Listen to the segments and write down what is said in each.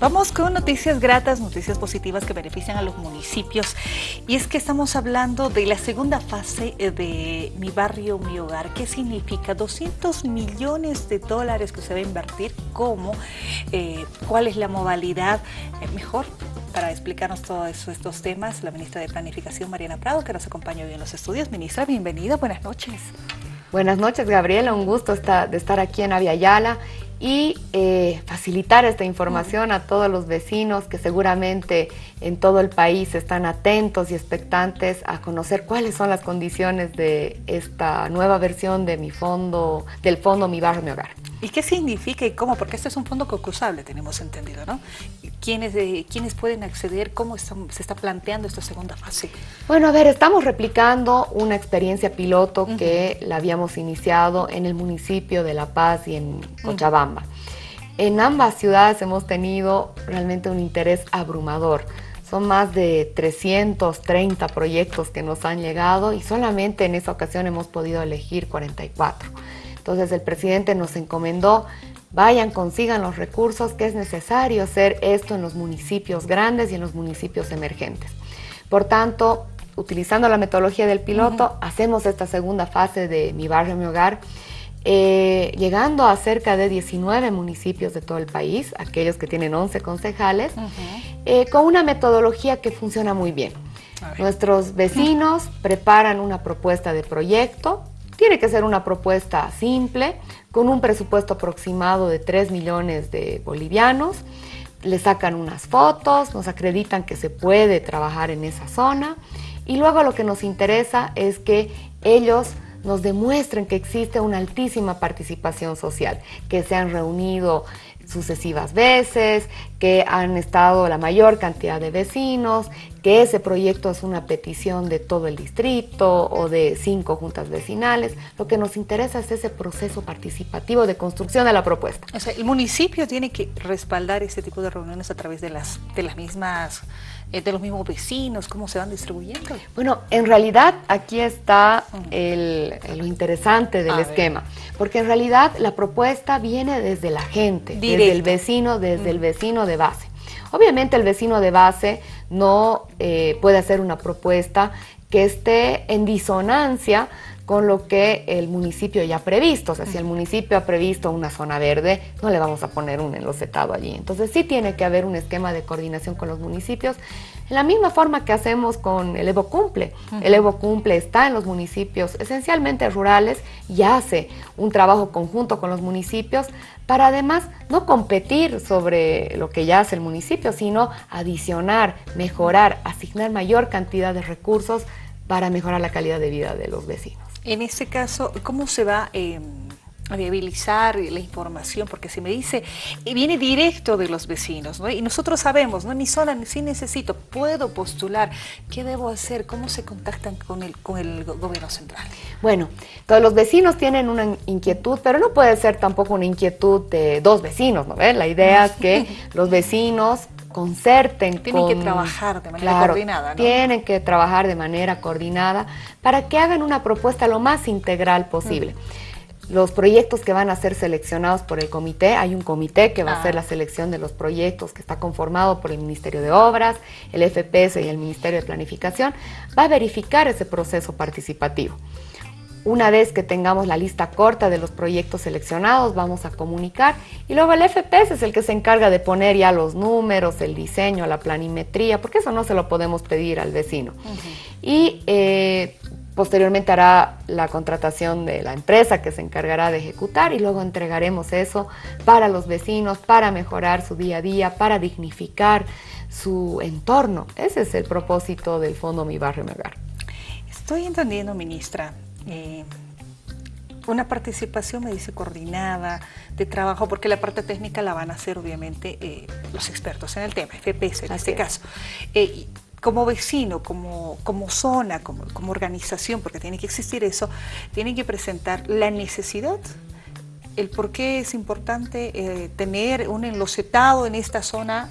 Vamos con noticias gratas, noticias positivas que benefician a los municipios. Y es que estamos hablando de la segunda fase de Mi Barrio, Mi Hogar. ¿Qué significa? 200 millones de dólares que se va a invertir. ¿Cómo? Eh, ¿Cuál es la modalidad? Eh, mejor para explicarnos todos estos temas, la ministra de Planificación, Mariana Prado, que nos acompaña hoy en los estudios. Ministra, bienvenida, buenas noches. Buenas noches, Gabriela. Un gusto de estar aquí en Aviala y eh, facilitar esta información a todos los vecinos que seguramente en todo el país están atentos y expectantes a conocer cuáles son las condiciones de esta nueva versión de mi fondo, del fondo Mi Barrio, Mi Hogar. ¿Y qué significa y cómo? Porque este es un fondo concursable, tenemos entendido, ¿no? ¿Quiénes, ¿Quiénes pueden acceder? ¿Cómo se está planteando esta segunda fase? Bueno, a ver, estamos replicando una experiencia piloto que la habíamos iniciado en el municipio de La Paz y en Cochabamba. En ambas ciudades hemos tenido realmente un interés abrumador. Son más de 330 proyectos que nos han llegado y solamente en esa ocasión hemos podido elegir 44. Entonces el presidente nos encomendó, vayan, consigan los recursos que es necesario hacer esto en los municipios grandes y en los municipios emergentes. Por tanto, utilizando la metodología del piloto, hacemos esta segunda fase de Mi Barrio, Mi Hogar, eh, llegando a cerca de 19 municipios de todo el país, aquellos que tienen 11 concejales, eh, con una metodología que funciona muy bien. Nuestros vecinos preparan una propuesta de proyecto, tiene que ser una propuesta simple, con un presupuesto aproximado de 3 millones de bolivianos. Le sacan unas fotos, nos acreditan que se puede trabajar en esa zona y luego lo que nos interesa es que ellos nos demuestren que existe una altísima participación social, que se han reunido sucesivas veces, que han estado la mayor cantidad de vecinos, que ese proyecto es una petición de todo el distrito o de cinco juntas vecinales. Lo que nos interesa es ese proceso participativo de construcción de la propuesta. O sea, el municipio tiene que respaldar este tipo de reuniones a través de las, de las mismas eh, de los mismos vecinos, cómo se van distribuyendo. Bueno, en realidad aquí está lo interesante del esquema, porque en realidad la propuesta viene desde la gente, desde el vecino, desde el vecino de base. Obviamente el vecino de base no eh, puede hacer una propuesta que esté en disonancia con lo que el municipio ya ha previsto. O sea, si el municipio ha previsto una zona verde, no le vamos a poner un enlocetado allí. Entonces sí tiene que haber un esquema de coordinación con los municipios, en la misma forma que hacemos con el Evo Cumple. El Evo Cumple está en los municipios esencialmente rurales y hace un trabajo conjunto con los municipios para además no competir sobre lo que ya hace el municipio, sino adicionar, mejorar, asignar mayor cantidad de recursos para mejorar la calidad de vida de los vecinos. En este caso, ¿cómo se va eh, viabilizar la información? Porque si me dice, viene directo de los vecinos, ¿no? Y nosotros sabemos, ¿no? En mi zona sí necesito, puedo postular, ¿qué debo hacer? ¿Cómo se contactan con el, con el gobierno central? Bueno, todos los vecinos tienen una inquietud, pero no puede ser tampoco una inquietud de dos vecinos, ¿no? La idea es que los vecinos concerten. Tienen que trabajar de manera coordinada, ¿no? Tienen que trabajar de manera coordinada para que hagan una propuesta lo más integral posible. Los proyectos que van a ser seleccionados por el comité, hay un comité que va a hacer ah. la selección de los proyectos que está conformado por el Ministerio de Obras, el FPS y el Ministerio de Planificación, va a verificar ese proceso participativo. Una vez que tengamos la lista corta de los proyectos seleccionados, vamos a comunicar y luego el FPS es el que se encarga de poner ya los números, el diseño, la planimetría, porque eso no se lo podemos pedir al vecino. Y eh, posteriormente hará la contratación de la empresa que se encargará de ejecutar y luego entregaremos eso para los vecinos, para mejorar su día a día, para dignificar su entorno. Ese es el propósito del Fondo Mi Barrio Mi Hogar. Estoy entendiendo, ministra, eh, una participación, me dice, coordinada de trabajo, porque la parte técnica la van a hacer obviamente eh, los expertos en el tema, FPS en este caso. Eh, como vecino, como, como zona, como, como, organización, porque tiene que existir eso, tienen que presentar la necesidad, el por qué es importante tener un enlocetado en esta zona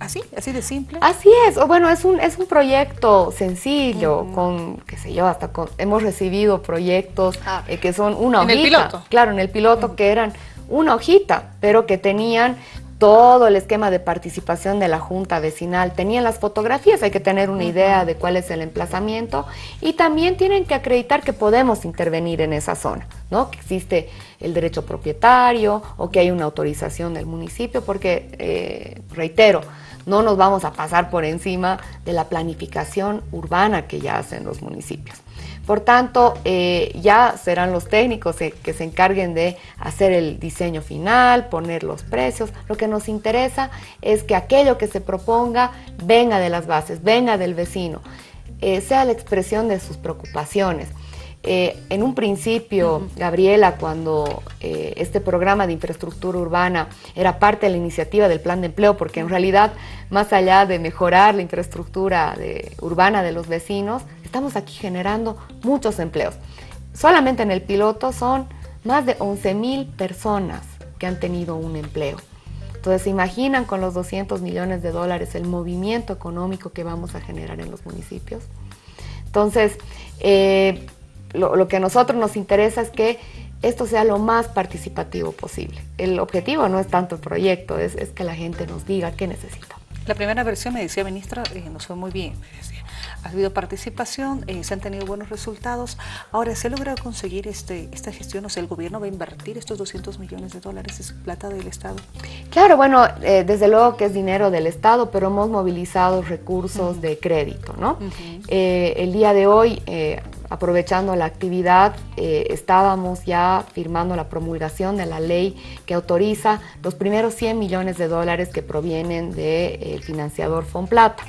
¿Así? ¿Así de simple? Así es. O bueno, es un, es un proyecto sencillo, con, qué sé yo, hasta con, hemos recibido proyectos ah. eh, que son una hojita. ¿En el piloto? Claro, en el piloto que eran una hojita, pero que tenían todo el esquema de participación de la Junta Vecinal. Tenían las fotografías, hay que tener una idea de cuál es el emplazamiento y también tienen que acreditar que podemos intervenir en esa zona, ¿no? que existe el derecho propietario o que hay una autorización del municipio, porque, eh, reitero, no nos vamos a pasar por encima de la planificación urbana que ya hacen los municipios. Por tanto, eh, ya serán los técnicos que se encarguen de hacer el diseño final, poner los precios. Lo que nos interesa es que aquello que se proponga venga de las bases, venga del vecino, eh, sea la expresión de sus preocupaciones. Eh, en un principio, Gabriela, cuando este programa de infraestructura urbana era parte de la iniciativa del plan de empleo, porque en realidad, más allá de mejorar la infraestructura urbana de los vecinos, Estamos aquí generando muchos empleos. Solamente en el piloto son más de 11 mil personas que han tenido un empleo. Entonces, ¿se imaginan con los 200 millones de dólares el movimiento económico que vamos a generar en los municipios? Entonces, eh, lo, que a nosotros nos interesa es que esto sea lo más participativo posible. El objetivo no es tanto el proyecto, es, que la gente nos diga qué necesita. La primera versión me decía, ministra, eh, nos fue muy bien ha habido participación, eh, se han tenido buenos resultados. Ahora, ¿se ha logrado conseguir este, esta gestión? O sea, ¿el gobierno va a invertir estos 200 millones de dólares? ¿Es plata del Estado? Claro, bueno, eh, desde luego que es dinero del Estado, pero hemos movilizado recursos de crédito, ¿no? Eh, el día de hoy aprovechando la actividad, eh, estábamos ya firmando la promulgación de la ley que autoriza los primeros 100 millones de dólares que provienen del eh, financiador Fonplata.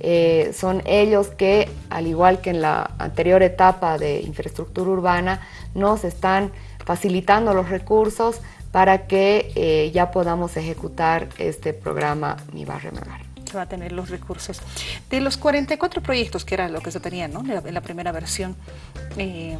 Eh, son ellos que, al igual que en la anterior etapa de infraestructura urbana, nos están facilitando los recursos para que ya podamos ejecutar este programa Mi Barrio Megar va a tener los recursos. De los 44 proyectos, que era lo que se tenía ¿no? en la primera versión, eh,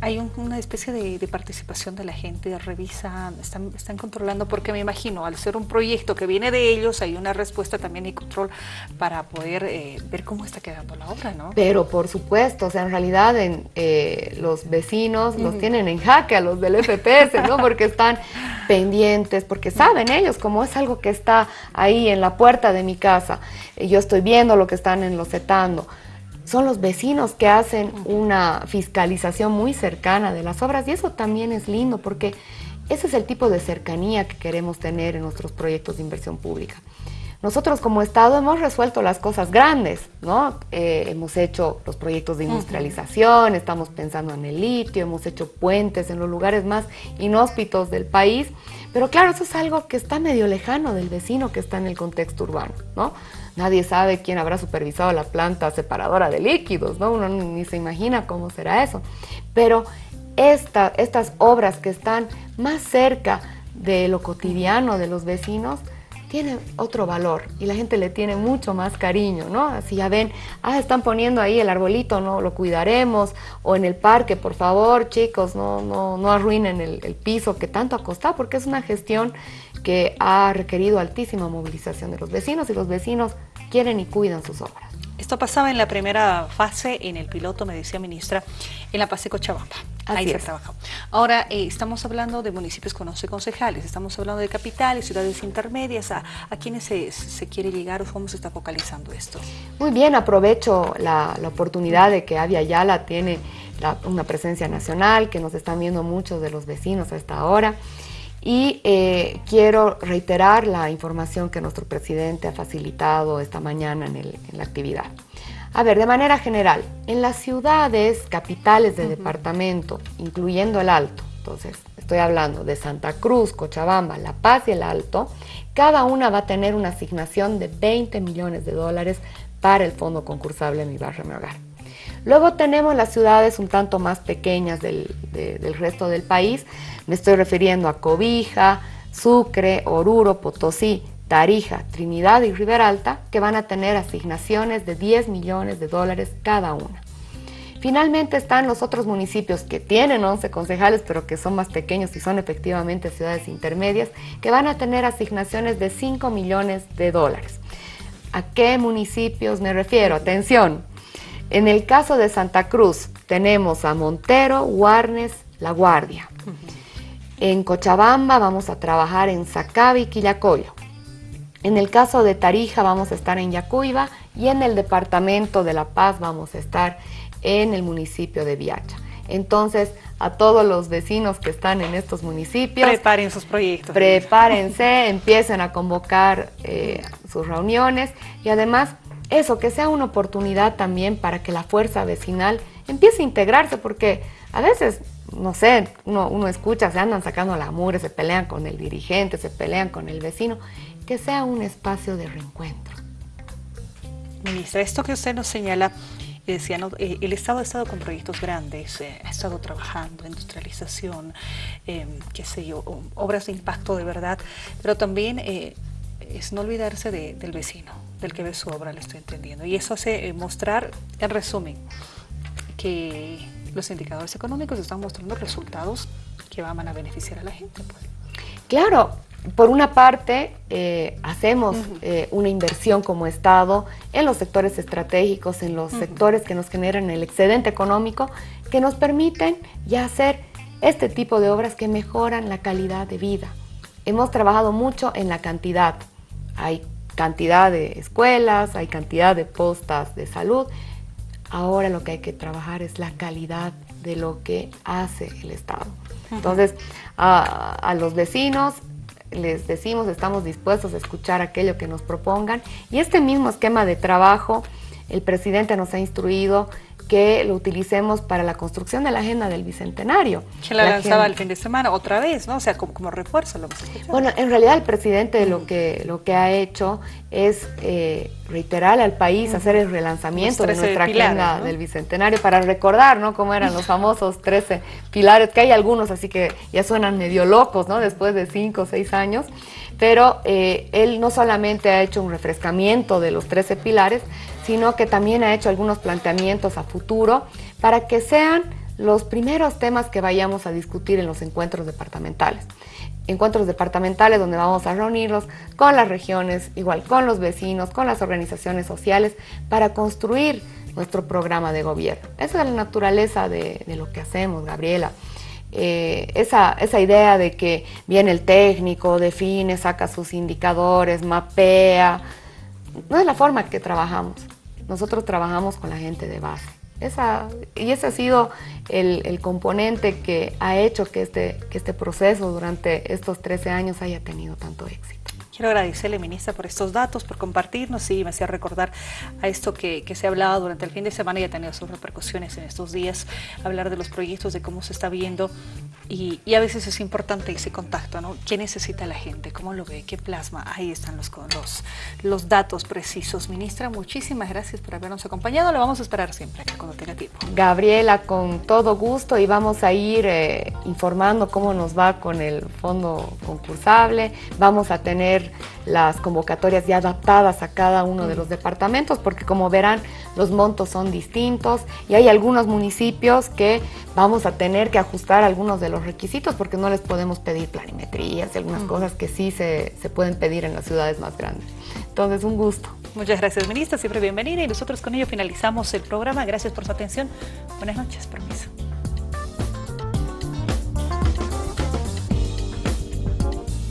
hay una especie de, participación de la gente, revisan, están, están controlando, porque me imagino, al ser un proyecto que viene de ellos, hay una respuesta también y control para poder eh, ver cómo está quedando la obra, ¿no? Pero por supuesto, o sea, en realidad en, eh, los vecinos los tienen en jaque a los del FPS, ¿no? Porque están pendientes, porque saben ellos, como es algo que está ahí en la puerta de mi casa, yo estoy viendo lo que están enlocetando son los vecinos que hacen una fiscalización muy cercana de las obras y eso también es lindo porque ese es el tipo de cercanía que queremos tener en nuestros proyectos de inversión pública. Nosotros como Estado hemos resuelto las cosas grandes, ¿no? Eh, hemos hecho los proyectos de industrialización, estamos pensando en el litio, hemos hecho puentes en los lugares más inhóspitos del país, pero claro, eso es algo que está medio lejano del vecino que está en el contexto urbano, ¿no? Nadie sabe quién habrá supervisado la planta separadora de líquidos, ¿no? Uno ni se imagina cómo será eso. Pero estas obras que están más cerca de lo cotidiano de los vecinos, tienen otro valor y la gente le tiene mucho más cariño, ¿no? Así ya ven, ah, están poniendo ahí el arbolito, no lo cuidaremos, o en el parque, por favor, chicos, no, no, no arruinen el, el piso que tanto ha costado, porque es una gestión que ha requerido altísima movilización de los vecinos y los vecinos quieren y cuidan sus obras. Esto pasaba en la primera fase, en el piloto, me decía ministra, en la Pase Cochabamba. Ahí se trabajó. Ahora, eh, estamos hablando de municipios con 11 concejales, estamos hablando de capitales, ciudades intermedias, ¿a, a quiénes se, quiere llegar o cómo se está focalizando esto? Muy bien, aprovecho la, oportunidad de que Avia Yala tiene una presencia nacional, que nos están viendo muchos de los vecinos a esta hora. Y eh, quiero reiterar la información que nuestro presidente ha facilitado esta mañana en, la actividad. A ver, de manera general, en las ciudades capitales de departamento, incluyendo el Alto, entonces estoy hablando de Santa Cruz, Cochabamba, La Paz y el Alto, cada una va a tener una asignación de 20 millones de dólares para el fondo concursable Mi Barrio Mi Hogar. Luego tenemos las ciudades un tanto más pequeñas del, del resto del país, me estoy refiriendo a Cobija, Sucre, Oruro, Potosí, Tarija, Trinidad y Riberalta, que van a tener asignaciones de 10 millones de dólares cada una. Finalmente están los otros municipios que tienen 11 concejales, pero que son más pequeños y son efectivamente ciudades intermedias, que van a tener asignaciones de 5 millones de dólares. ¿A qué municipios me refiero? Atención. En el caso de Santa Cruz tenemos a Montero, Guarnes, La Guardia. En Cochabamba vamos a trabajar en Sacabi y Quillacoyo. En el caso de Tarija vamos a estar en Yacuiba y en el departamento de La Paz vamos a estar en el municipio de Viacha. Entonces, a todos los vecinos que están en estos municipios. Preparen sus proyectos. Prepárense, empiecen a convocar eh, sus reuniones y además eso, que sea una oportunidad también para que la fuerza vecinal empiece a integrarse, porque a veces, no sé, uno, escucha, se andan sacando la mure, se pelean con el dirigente, se pelean con el vecino, que sea un espacio de reencuentro. Ministra, esto que usted nos señala decía, eh, el Estado ha estado con proyectos grandes, eh, ha estado trabajando, industrialización, em, qué sé yo, obras de impacto de verdad, pero también eh, es no olvidarse del vecino, del que ve su obra, le estoy entendiendo. Y eso hace mostrar, en resumen, que los indicadores económicos están mostrando resultados que van a beneficiar a la gente. Pues. Claro, por una parte, eh, hacemos eh, una inversión como Estado en los sectores estratégicos, en los sectores que nos generan el excedente económico, que nos permiten ya hacer este tipo de obras que mejoran la calidad de vida. Hemos trabajado mucho en la cantidad. Hay cantidad de escuelas, hay cantidad de postas de salud. Ahora lo que hay que trabajar es la calidad de lo que hace el Estado. Entonces, a los vecinos les decimos, estamos dispuestos a escuchar aquello que nos propongan. Y este mismo esquema de trabajo, el presidente nos ha instruido que lo utilicemos para la construcción de la agenda del Bicentenario. Que la, lanzaba el fin de semana otra vez, ¿no? O sea, como, refuerzo lo Bueno, en realidad el presidente lo, que, lo que ha hecho es eh, reiterar al país, hacer el relanzamiento de nuestra agenda del Bicentenario para recordar, ¿no? Cómo eran los famosos 13 pilares, que hay algunos así que ya suenan medio locos, ¿no? Después de 5 o 6 años, pero eh, él no solamente ha hecho un refrescamiento de los 13 pilares, sino que también ha hecho algunos planteamientos a futuro para que sean los primeros temas que vayamos a discutir en los encuentros departamentales. Encuentros departamentales donde vamos a reunirnos con las regiones, igual con los vecinos, con las organizaciones sociales, para construir nuestro programa de gobierno. Esa es la naturaleza de, lo que hacemos, Gabriela. Eh, esa, esa idea de que viene el técnico, define, saca sus indicadores, mapea, no es la forma que trabajamos nosotros trabajamos con la gente de base. Esa, y ese ha sido el, componente que ha hecho que este, que este proceso durante estos 13 años haya tenido tanto éxito. Quiero agradecerle, ministra, por estos datos, por compartirnos y me hacía recordar a esto que, se ha hablado durante el fin de semana y ha tenido sus repercusiones en estos días, hablar de los proyectos, de cómo se está viendo y, a veces es importante ese contacto, ¿no? ¿Qué necesita la gente? ¿Cómo lo ve? ¿Qué plasma? Ahí están los, los, los datos precisos. Ministra, muchísimas gracias por habernos acompañado. Lo vamos a esperar siempre cuando tenga tiempo. Gabriela, con todo gusto y vamos a ir eh, informando cómo nos va con el fondo concursable. Vamos a tener las convocatorias ya adaptadas a cada uno de los departamentos, porque como verán, los montos son distintos y hay algunos municipios que vamos a tener que ajustar algunos de los requisitos porque no les podemos pedir planimetrías y algunas cosas que sí se, se pueden pedir en las ciudades más grandes. Entonces, un gusto. Muchas gracias, ministra. Siempre bienvenida. Y nosotros con ello finalizamos el programa. Gracias por su atención. Buenas noches. Permiso.